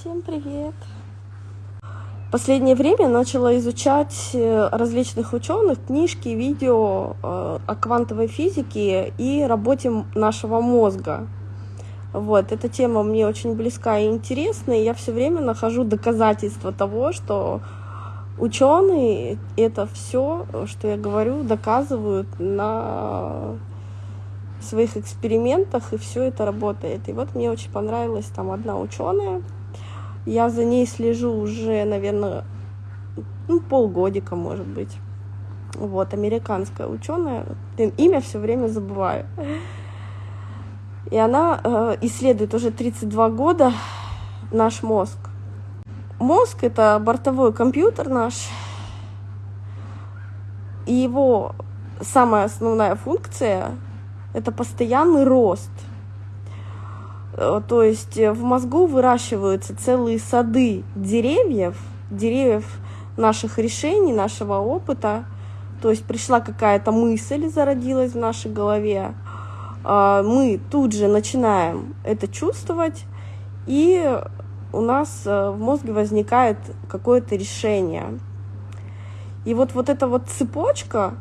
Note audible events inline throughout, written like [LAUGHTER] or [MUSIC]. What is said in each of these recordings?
Всем привет! Последнее время начала изучать э, различных ученых, книжки, видео э, о квантовой физике и работе нашего мозга. Вот, эта тема мне очень близка и интересна, и я все время нахожу доказательства того, что ученые это все, что я говорю, доказывают на своих экспериментах, и все это работает. И вот мне очень понравилась там одна ученая. Я за ней слежу уже, наверное, ну, полгодика, может быть. Вот, американская ученая. Имя все время забываю. И она э, исследует уже 32 года наш мозг. Мозг — это бортовой компьютер наш, и его самая основная функция это постоянный рост. Э, то есть э, в мозгу выращиваются целые сады деревьев, деревьев наших решений, нашего опыта. То есть пришла какая-то мысль, зародилась в нашей голове. А, мы тут же начинаем это чувствовать, и у нас э, в мозге возникает какое-то решение. И вот, вот эта вот цепочка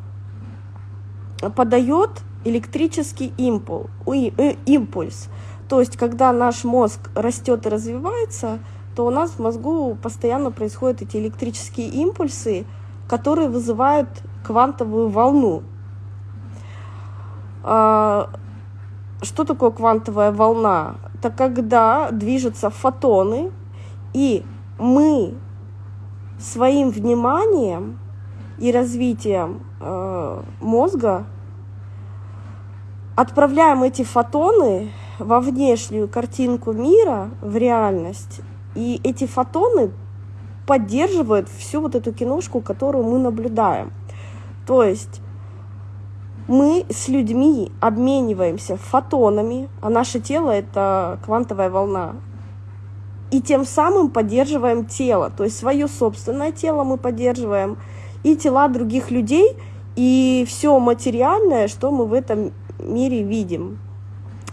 подает электрический импул, э, импульс. То есть, когда наш мозг растет и развивается, то у нас в мозгу постоянно происходят эти электрические импульсы, которые вызывают квантовую волну. А, что такое квантовая волна? Это когда движутся фотоны, и мы своим вниманием и развитием э, мозга отправляем эти фотоны во внешнюю картинку мира, в реальность, и эти фотоны поддерживают всю вот эту киношку, которую мы наблюдаем. То есть мы с людьми обмениваемся фотонами, а наше тело — это квантовая волна, и тем самым поддерживаем тело, то есть свое собственное тело мы поддерживаем, и тела других людей, и все материальное, что мы в этом мире видим.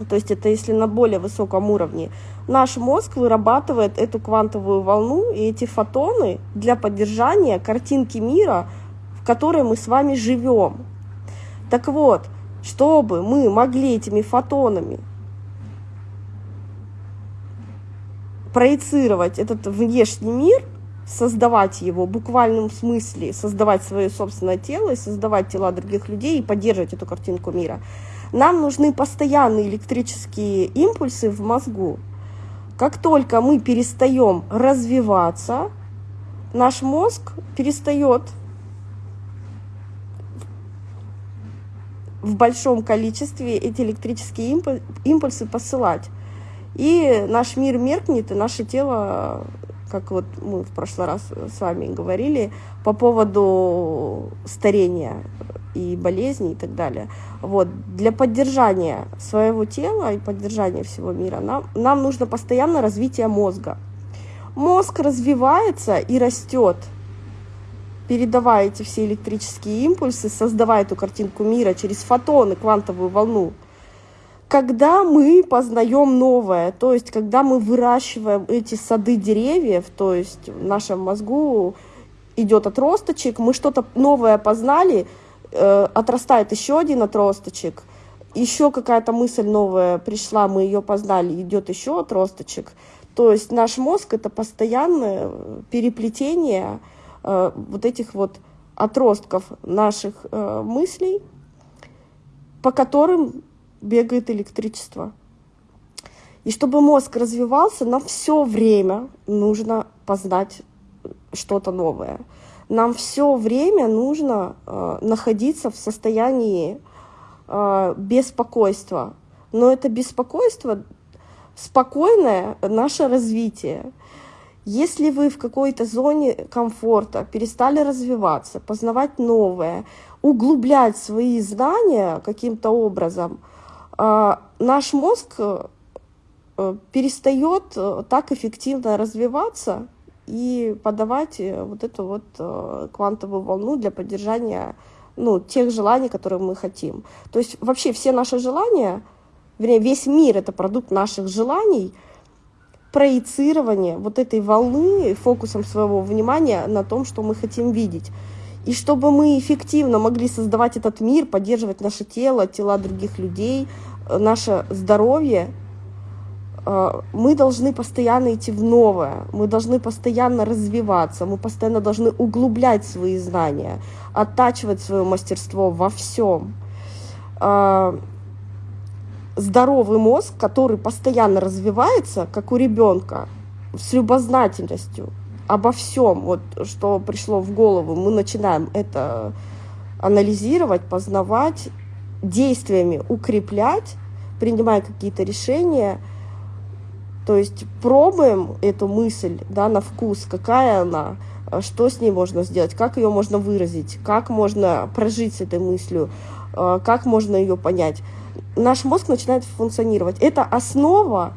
То есть это если на более высоком уровне. Наш мозг вырабатывает эту квантовую волну и эти фотоны для поддержания картинки мира, в которой мы с вами живем. Так вот, чтобы мы могли этими фотонами проецировать этот внешний мир, создавать его в буквальном смысле, создавать свое собственное тело и создавать тела других людей и поддерживать эту картинку мира – нам нужны постоянные электрические импульсы в мозгу. Как только мы перестаем развиваться, наш мозг перестает в большом количестве эти электрические импульсы посылать. И наш мир меркнет, и наше тело, как вот мы в прошлый раз с вами говорили, по поводу старения и болезней и так далее. Вот. Для поддержания своего тела и поддержания всего мира нам, нам нужно постоянно развитие мозга. Мозг развивается и растет, передавая эти все электрические импульсы, создавая эту картинку мира через фотоны, квантовую волну. Когда мы познаем новое, то есть когда мы выращиваем эти сады деревьев, то есть в нашем мозгу идет отросточек, мы что-то новое познали, отрастает еще один отросточек, еще какая-то мысль новая пришла, мы ее познали, идет еще отросточек. То есть наш мозг это постоянное переплетение э, вот этих вот отростков наших э, мыслей, по которым бегает электричество. И чтобы мозг развивался, нам все время нужно познать что-то новое нам все время нужно э, находиться в состоянии э, беспокойства. Но это беспокойство спокойное наше развитие. Если вы в какой-то зоне комфорта перестали развиваться, познавать новое, углублять свои знания каким-то образом, э, наш мозг э, перестает э, так эффективно развиваться, и подавать э, вот эту вот э, квантовую волну для поддержания ну, тех желаний, которые мы хотим. То есть вообще все наши желания, вернее, весь мир — это продукт наших желаний, проецирование вот этой волны фокусом своего внимания на том, что мы хотим видеть. И чтобы мы эффективно могли создавать этот мир, поддерживать наше тело, тела других людей, э, наше здоровье, мы должны постоянно идти в новое, мы должны постоянно развиваться, мы постоянно должны углублять свои знания, оттачивать свое мастерство во всем. Э, здоровый мозг, который постоянно развивается, как у ребенка, с любознательностью обо всем, вот, что пришло в голову, мы начинаем это анализировать, познавать, действиями укреплять, принимая какие-то решения, то есть пробуем эту мысль да, на вкус, какая она, что с ней можно сделать, как ее можно выразить, как можно прожить с этой мыслью, э, как можно ее понять наш мозг начинает функционировать. Это основа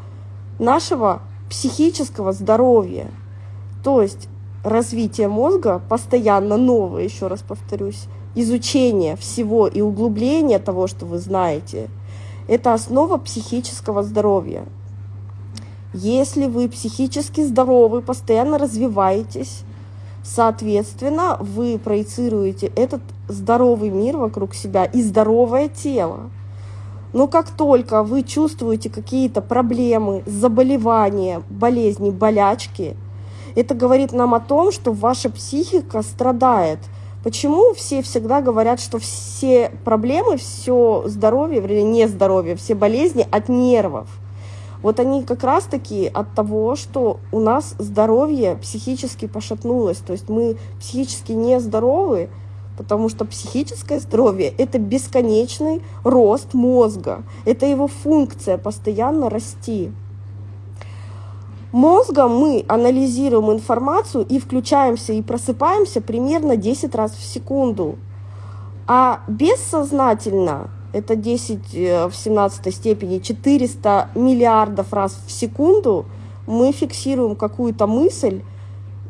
нашего психического здоровья. То есть развитие мозга постоянно новое, еще раз повторюсь, изучение всего и углубление того, что вы знаете, это основа психического здоровья. Если вы психически здоровы, постоянно развиваетесь, соответственно, вы проецируете этот здоровый мир вокруг себя и здоровое тело. Но как только вы чувствуете какие-то проблемы, заболевания, болезни, болячки, это говорит нам о том, что ваша психика страдает. Почему все всегда говорят, что все проблемы, все здоровье, вернее, не здоровье, все болезни от нервов? Вот они как раз-таки от того, что у нас здоровье психически пошатнулось, то есть мы психически нездоровы, потому что психическое здоровье – это бесконечный рост мозга, это его функция постоянно расти. Мозгом мы анализируем информацию и включаемся и просыпаемся примерно 10 раз в секунду. А бессознательно, это 10 э, в 17 степени, 400 миллиардов раз в секунду мы фиксируем какую-то мысль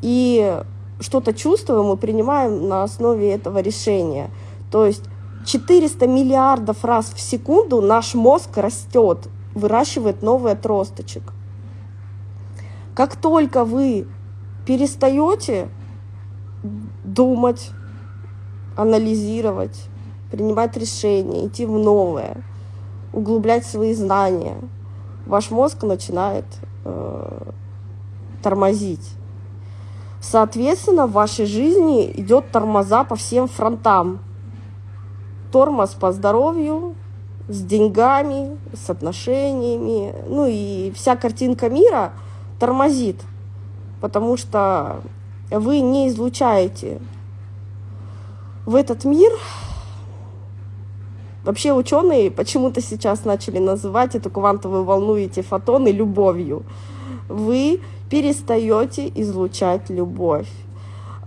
и что-то чувствуем и принимаем на основе этого решения. То есть 400 миллиардов раз в секунду наш мозг растет, выращивает новый отросточек. Как только вы перестаете думать, анализировать, принимать решения, идти в новое, углублять свои знания, ваш мозг начинает э, тормозить. Соответственно, в вашей жизни идет тормоза по всем фронтам. Тормоз по здоровью, с деньгами, с отношениями. Ну и вся картинка мира тормозит, потому что вы не излучаете в этот мир. Вообще ученые почему-то сейчас начали называть эту квантовую волну, эти фотоны любовью. Вы перестаете излучать любовь.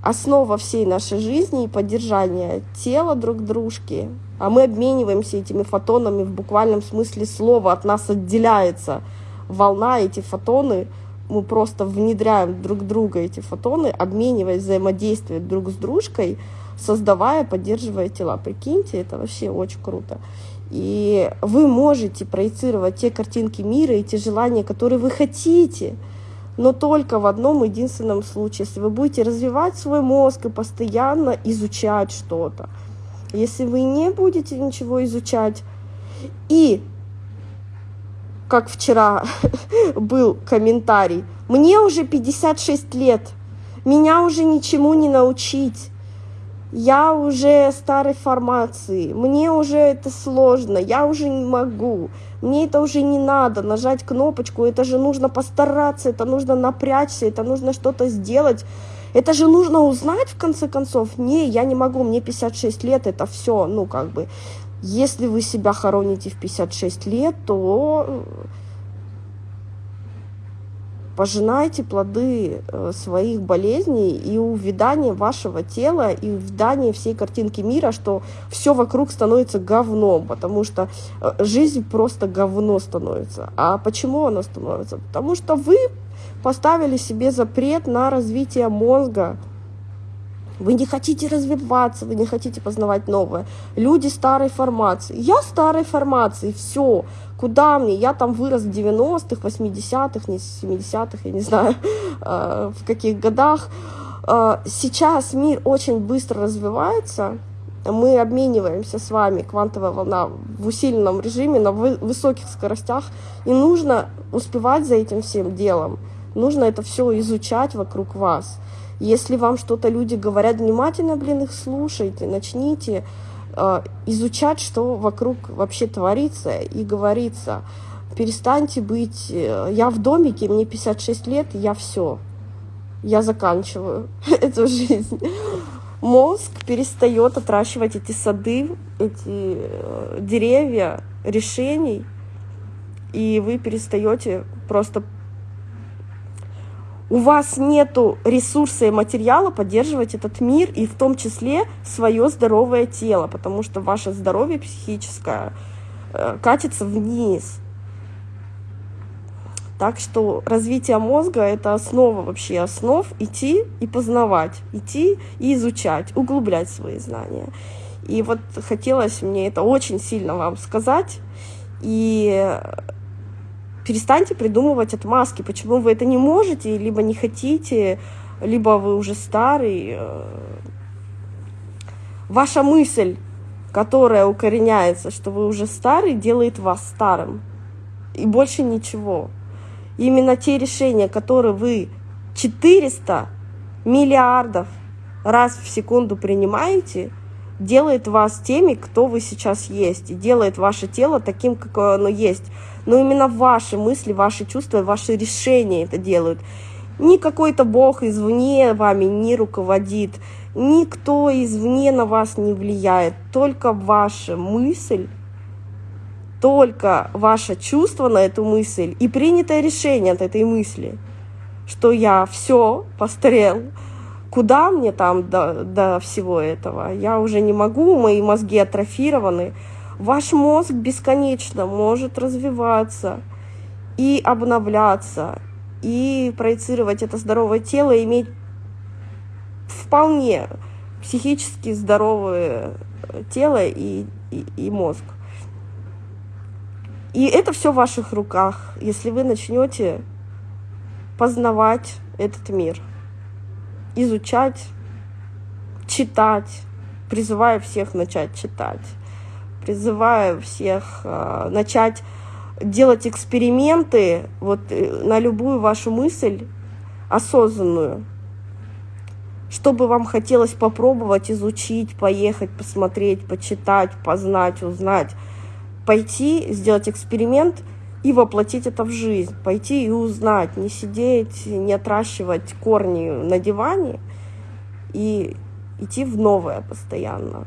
Основа всей нашей жизни и поддержания тела друг дружки, а мы обмениваемся этими фотонами в буквальном смысле слова, от нас отделяется волна, эти фотоны, мы просто внедряем друг друга эти фотоны, обмениваясь, взаимодействуя друг с дружкой, создавая, поддерживая тела. Прикиньте, это вообще очень круто. И вы можете проецировать те картинки мира и те желания, которые вы хотите – но только в одном единственном случае, если вы будете развивать свой мозг и постоянно изучать что-то. Если вы не будете ничего изучать, и, как вчера [LAUGHS] был комментарий, мне уже 56 лет, меня уже ничему не научить, я уже старой формации, мне уже это сложно, я уже не могу, мне это уже не надо, нажать кнопочку, это же нужно постараться, это нужно напрячься, это нужно что-то сделать, это же нужно узнать в конце концов. Не, я не могу, мне 56 лет, это все, ну как бы, если вы себя хороните в 56 лет, то пожинайте плоды э, своих болезней и увядание вашего тела, и увядание всей картинки мира, что все вокруг становится говном, потому что э, жизнь просто говно становится. А почему она становится? Потому что вы поставили себе запрет на развитие мозга, вы не хотите развиваться, вы не хотите познавать новое. Люди старой формации. Я старой формации, все. Куда мне? Я там вырос в 90-х, 80-х, не 70-х, я не знаю, э, [LAUGHS] в каких годах. Э, сейчас мир очень быстро развивается, мы обмениваемся с вами, квантовая волна, в усиленном режиме, на высоких скоростях, и нужно успевать за этим всем делом, нужно это все изучать вокруг вас. Если вам что-то люди говорят, внимательно, блин, их слушайте, начните изучать, что вокруг вообще творится и говорится. Перестаньте быть... Э, я в домике, мне 56 лет, я все. Я заканчиваю [LAUGHS] эту жизнь мозг перестает отращивать эти сады, эти э, деревья решений, и вы перестаете просто... У вас нету ресурса и материала поддерживать этот мир, и в том числе свое здоровое тело, потому что ваше здоровье психическое э, катится вниз. Так что развитие мозга — это основа вообще основ, идти и познавать, идти и изучать, углублять свои знания. И вот хотелось мне это очень сильно вам сказать. И перестаньте придумывать отмазки, почему вы это не можете, либо не хотите, либо вы уже старый. Ваша мысль, которая укореняется, что вы уже старый, делает вас старым. И больше ничего. Именно те решения, которые вы 400 миллиардов раз в секунду принимаете, делает вас теми, кто вы сейчас есть, и делает ваше тело таким, какое оно есть. Но именно ваши мысли, ваши чувства, ваши решения это делают. Ни какой-то бог извне вами не руководит, никто извне на вас не влияет, только ваша мысль только ваше чувство на эту мысль и принятое решение от этой мысли, что я все постарел, куда мне там до, до всего этого? Я уже не могу, мои мозги атрофированы. Ваш мозг бесконечно может развиваться и обновляться, и проецировать это здоровое тело, и иметь вполне психически здоровое тело и, и, и мозг. И это все в ваших руках, если вы начнете познавать этот мир, изучать, читать, призываю всех начать читать, призываю всех э, начать делать эксперименты вот э, на любую вашу мысль осознанную, чтобы вам хотелось попробовать, изучить, поехать, посмотреть, почитать, познать, узнать? Пойти, сделать эксперимент и воплотить это в жизнь, пойти и узнать, не сидеть, не отращивать корни на диване и идти в новое постоянно.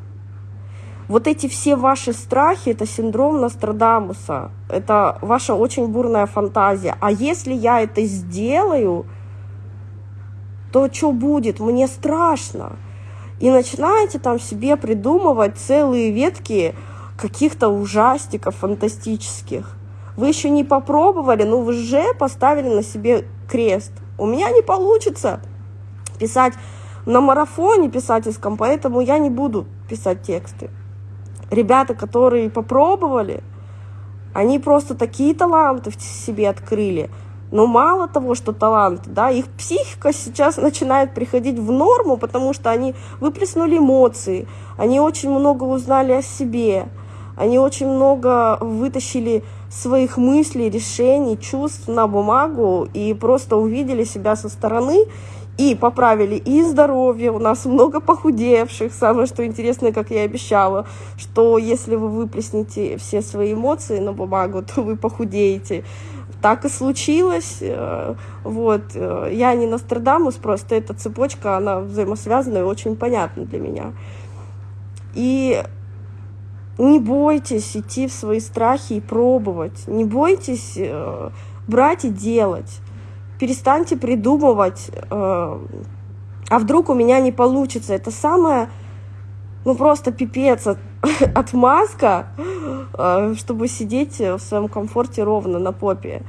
Вот эти все ваши страхи, это синдром Нострадамуса, это ваша очень бурная фантазия. А если я это сделаю, то что будет? Мне страшно. И начинаете там себе придумывать целые ветки каких-то ужастиков фантастических. Вы еще не попробовали, но вы уже поставили на себе крест. У меня не получится писать на марафоне писательском, поэтому я не буду писать тексты. Ребята, которые попробовали, они просто такие таланты в себе открыли. Но мало того, что таланты, да, их психика сейчас начинает приходить в норму, потому что они выплеснули эмоции, они очень много узнали о себе, они очень много вытащили своих мыслей, решений, чувств на бумагу и просто увидели себя со стороны и поправили и здоровье. У нас много похудевших. Самое, что интересное, как я и обещала, что если вы выплеснете все свои эмоции на бумагу, [LAUGHS] то вы похудеете. Так и случилось. Э, вот. Э, я не Нострадамус, просто эта цепочка, она взаимосвязана и очень понятна для меня. И не бойтесь идти в свои страхи и пробовать. Не бойтесь э, брать и делать. Перестаньте придумывать, э, а вдруг у меня не получится. Это самое, ну просто пипец, от, [LAUGHS] отмазка, э, чтобы сидеть в своем комфорте ровно на попе.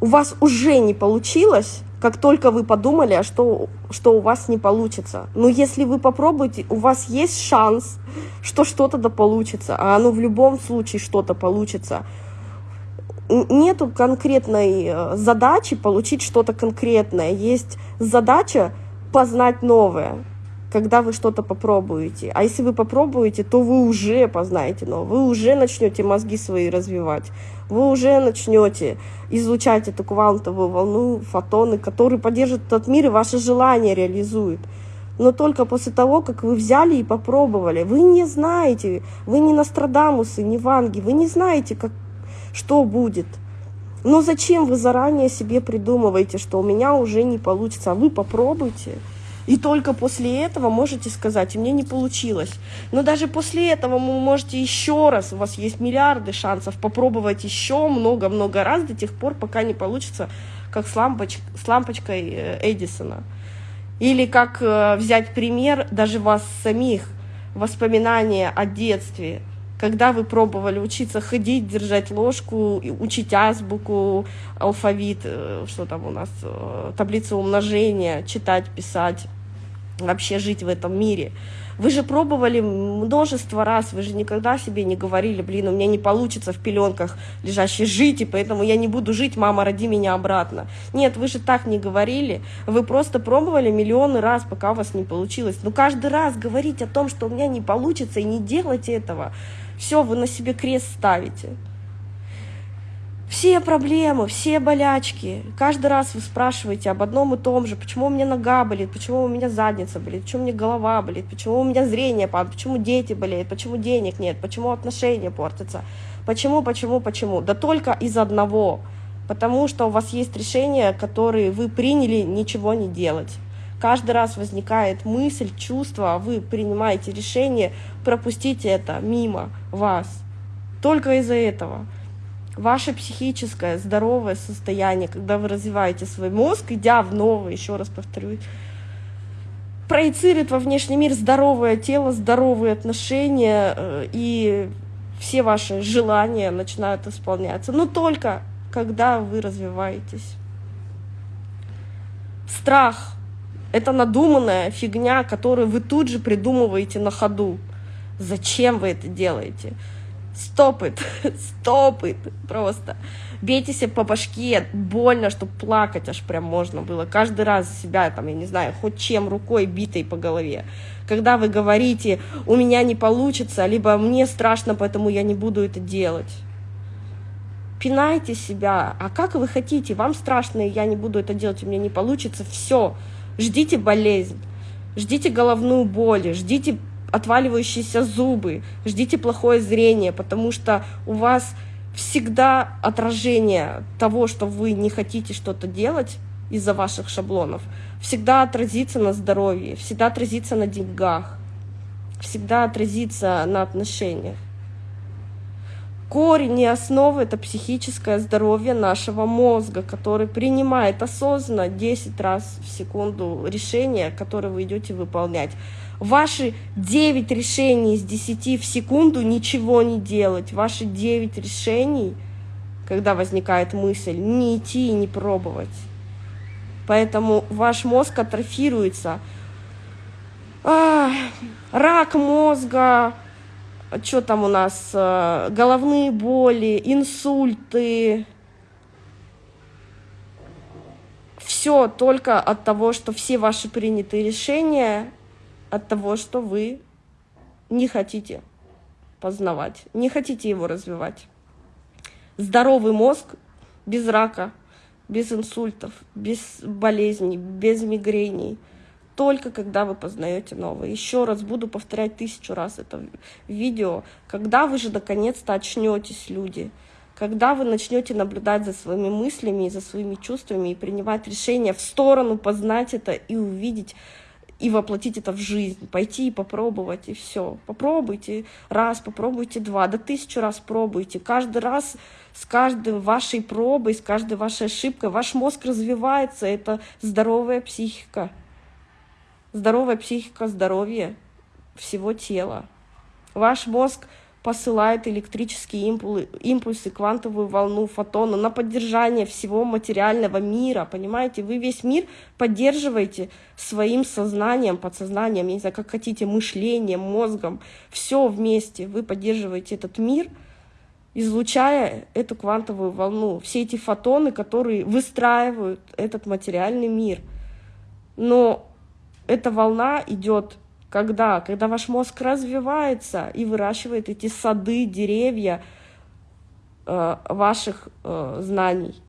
У вас уже не получилось, как только вы подумали, а что, что у вас не получится. Но если вы попробуете, у вас есть шанс, что что-то да получится, а оно в любом случае что-то получится. Нету конкретной э, задачи получить что-то конкретное. Есть задача познать новое когда вы что-то попробуете. А если вы попробуете, то вы уже познаете но вы уже начнете мозги свои развивать, вы уже начнете излучать эту квантовую волну, фотоны, которые поддержат этот мир и ваше желание реализуют. Но только после того, как вы взяли и попробовали, вы не знаете, вы не Нострадамусы, не Ванги, вы не знаете, как, что будет. Но зачем вы заранее себе придумываете, что у меня уже не получится, а вы попробуйте. И только после этого можете сказать, у меня не получилось. Но даже после этого вы можете еще раз, у вас есть миллиарды шансов попробовать еще много-много раз до тех пор, пока не получится, как с, лампоч с лампочкой э, Эдисона. Или как э, взять пример даже вас самих, воспоминания о детстве, когда вы пробовали учиться ходить, держать ложку, учить азбуку, алфавит, э, что там у нас, таблицу умножения, читать, писать, вообще жить в этом мире. Вы же пробовали множество раз, вы же никогда себе не говорили, блин, у меня не получится в пеленках лежащей жить, и поэтому я не буду жить, мама, роди меня обратно. Нет, вы же так не говорили, вы просто пробовали миллионы раз, пока у вас не получилось. Но каждый раз говорить о том, что у меня не получится, и не делать этого, все, вы на себе крест ставите. Все проблемы, все болячки. Каждый раз вы спрашиваете об одном и том же. Почему у меня нога болит, почему у меня задница болит, почему у меня голова болит, почему у меня зрение падает, почему дети болеют, почему денег нет, почему отношения портятся. Почему, почему, почему? Да только из одного. Потому что у вас есть решения, которые вы приняли ничего не делать. Каждый раз возникает мысль, чувство, а вы принимаете решение, пропустите это мимо вас. Только из-за этого ваше психическое здоровое состояние, когда вы развиваете свой мозг, идя в новое, еще раз повторю, проецирует во внешний мир здоровое тело, здоровые отношения, э, и все ваши желания начинают исполняться. Но только когда вы развиваетесь. Страх — это надуманная фигня, которую вы тут же придумываете на ходу. Зачем вы это делаете? Стоп it, [LAUGHS] стоп it, просто. Бейте себя по башке, больно, что плакать аж прям можно было. Каждый раз себя, там, я не знаю, хоть чем, рукой битой по голове. Когда вы говорите, у меня не получится, либо мне страшно, поэтому я не буду это делать. Пинайте себя. А как вы хотите? Вам страшно, и я не буду это делать, у меня не получится. Все. Ждите болезнь. Ждите головную боль, ждите отваливающиеся зубы, ждите плохое зрение, потому что у вас всегда отражение того, что вы не хотите что-то делать из-за ваших шаблонов, всегда отразится на здоровье, всегда отразится на деньгах, всегда отразится на отношениях. Корень и основа — это психическое здоровье нашего мозга, который принимает осознанно 10 раз в секунду решения, которые вы идете выполнять. Ваши 9 решений из 10 в секунду ничего не делать. Ваши 9 решений, когда возникает мысль, не идти и не пробовать. Поэтому ваш мозг атрофируется. А, рак мозга, что там у нас, э, головные боли, инсульты. Все только от того, что все ваши принятые решения, от того, что вы не хотите познавать, не хотите его развивать. Здоровый мозг без рака, без инсультов, без болезней, без мигрений – только когда вы познаете новое. Еще раз буду повторять тысячу раз это видео. Когда вы же наконец-то очнетесь, люди, когда вы начнете наблюдать за своими мыслями и за своими чувствами и принимать решения в сторону, познать это и увидеть, и воплотить это в жизнь, пойти и попробовать, и все. Попробуйте раз, попробуйте два, да тысячу раз пробуйте. Каждый раз с каждой вашей пробой, с каждой вашей ошибкой ваш мозг развивается, это здоровая психика. Здоровая психика, здоровье всего тела. Ваш мозг посылает электрические импульсы, импульсы, квантовую волну, фотоны на поддержание всего материального мира, понимаете? Вы весь мир поддерживаете своим сознанием, подсознанием, я не знаю, как хотите, мышлением, мозгом, все вместе. Вы поддерживаете этот мир, излучая эту квантовую волну, все эти фотоны, которые выстраивают этот материальный мир. Но эта волна идет когда? Когда ваш мозг развивается и выращивает эти сады, деревья э, ваших э, знаний.